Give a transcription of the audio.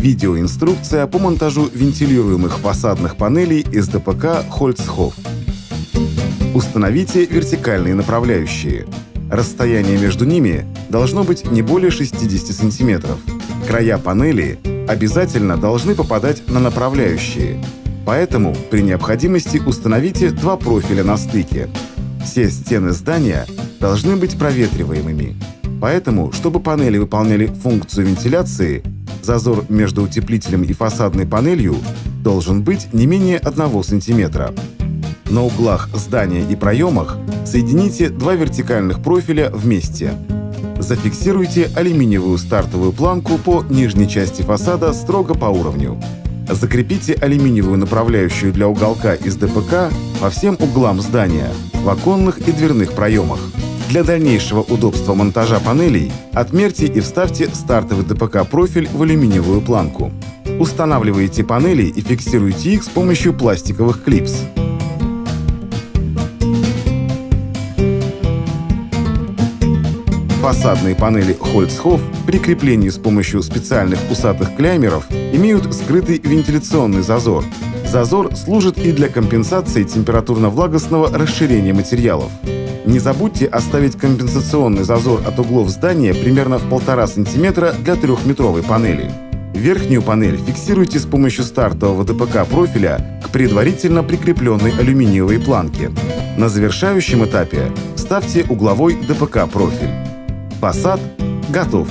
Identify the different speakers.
Speaker 1: Видеоинструкция по монтажу вентилируемых фасадных панелей из ДПК Хольцхоф. Установите вертикальные направляющие. Расстояние между ними должно быть не более 60 см. Края панели обязательно должны попадать на направляющие. Поэтому при необходимости установите два профиля на стыке. Все стены здания должны быть проветриваемыми. Поэтому, чтобы панели выполняли функцию вентиляции, зазор между утеплителем и фасадной панелью должен быть не менее 1 см. На углах здания и проемах соедините два вертикальных профиля вместе. Зафиксируйте алюминиевую стартовую планку по нижней части фасада строго по уровню. Закрепите алюминиевую направляющую для уголка из ДПК по всем углам здания, в оконных и дверных проемах. Для дальнейшего удобства монтажа панелей отмерьте и вставьте стартовый ДПК-профиль в алюминиевую планку. Устанавливайте панели и фиксируйте их с помощью пластиковых клипс. Фасадные панели Holzhof при креплении с помощью специальных усатых клеймеров имеют скрытый вентиляционный зазор. Зазор служит и для компенсации температурно-влагостного расширения материалов. Не забудьте оставить компенсационный зазор от углов здания примерно в 1,5 см для трехметровой панели. Верхнюю панель фиксируйте с помощью стартового ДПК профиля к предварительно прикрепленной алюминиевой планке. На завершающем этапе ставьте угловой ДПК профиль. Фасад готов.